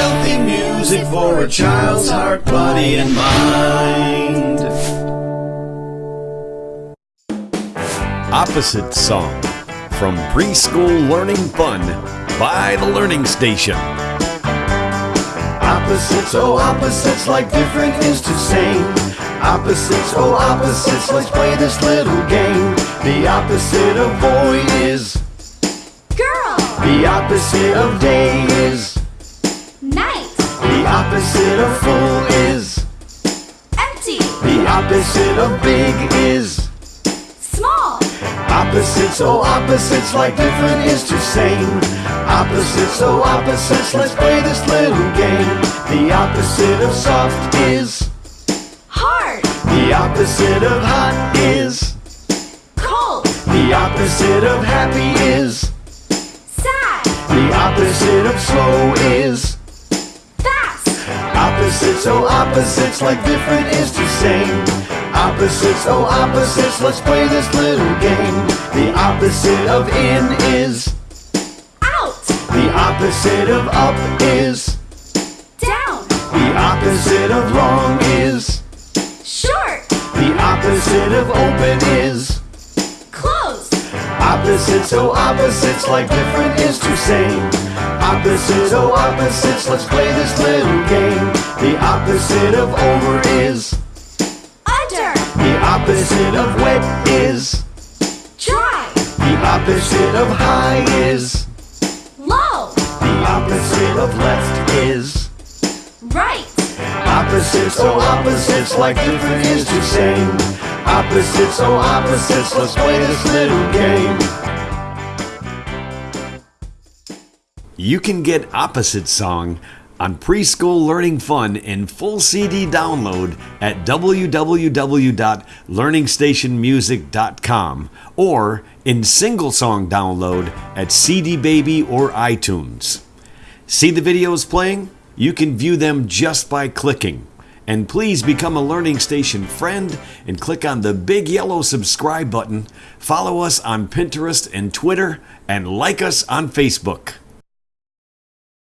healthy music for a child's heart, body, and mind. Opposite Song from Preschool Learning Fun by The Learning Station. Opposites, oh opposites, like different is to same. Opposites, oh opposites, let's play this little game. The opposite of boy is Girl, the opposite of day is night, the opposite of full is. Empty, the opposite of big is. Small, opposites, oh opposites, like different is to same. Opposites, oh opposites, let's play this little game. The opposite of soft is. Hard, the opposite of hot is. Cold, the opposite of happy is. Sad, the opposite of slow is opposites, like different is to same. Opposites, oh opposites, let's play this little game. The opposite of in is out, the opposite of up is down, the opposite of long is short, the opposite of open is closed, opposites, oh opposites, like different is to same. Opposites, oh opposites, let's play this little game. The opposite of over is. Under, the opposite of wet is. Dry, the opposite of high is. Low, the opposite of left is. Right, opposites, oh opposites, like different is to same. Opposites, oh opposites, let's play this little game. You can get Opposite Song on Preschool Learning Fun in full CD download at www.learningstationmusic.com or in single song download at CD Baby or iTunes. See the videos playing? You can view them just by clicking. And please become a Learning Station friend and click on the big yellow subscribe button. Follow us on Pinterest and Twitter and like us on Facebook.